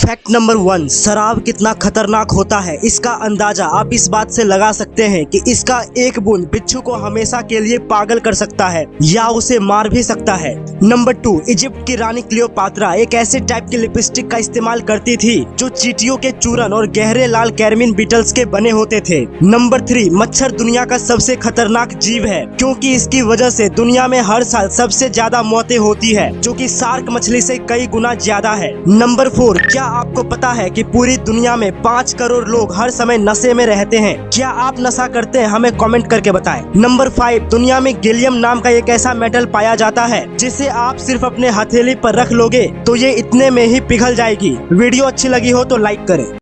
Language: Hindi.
फैक्ट नंबर वन शराब कितना खतरनाक होता है? इसका अंदाज़ा आप इस बात से लगा सकते हैं कि इसका एक बूंद बिच्छू को हमेशा के लिए पागल कर सकता है या उसे मार भी सकता है। नंबर टू इजिप्ट की रानी क्लियोपात्रा एक ऐसे टाइप की लिपस्टिक का इस्तेमाल करती थी जो चीटियों के चूरन और गहरे लाल कैरमिन बीटल्स के बने होते थे। नंबर थ्री मच्छर दुनिया का सबसे खतरनाक जीव है, क्योंकि इसकी वजह से दुनिया में हर साल सबसे ज़्यादा मौतें होती है, जो कि सार्क मछली से कई गुना ज़्यादा है। नंबर फोर क्या आपको पता है कि पूरी दुनिया में पाँच करोड़ लोग हर समय नशे में रहते हैं। क्या आप नशा करते हैं? हमें कमेंट करके बताएँ। नंबर फाइव दुनिया में गैलियम नाम का एक ऐसा मेटल पाया जाता है, जिसे आप सिर्फ़ अपने हथेली पर रख लोगे तो ये इतने में ही पिघल जाएगी। वीडियो अच्छी लगी हो तो लाइक करें।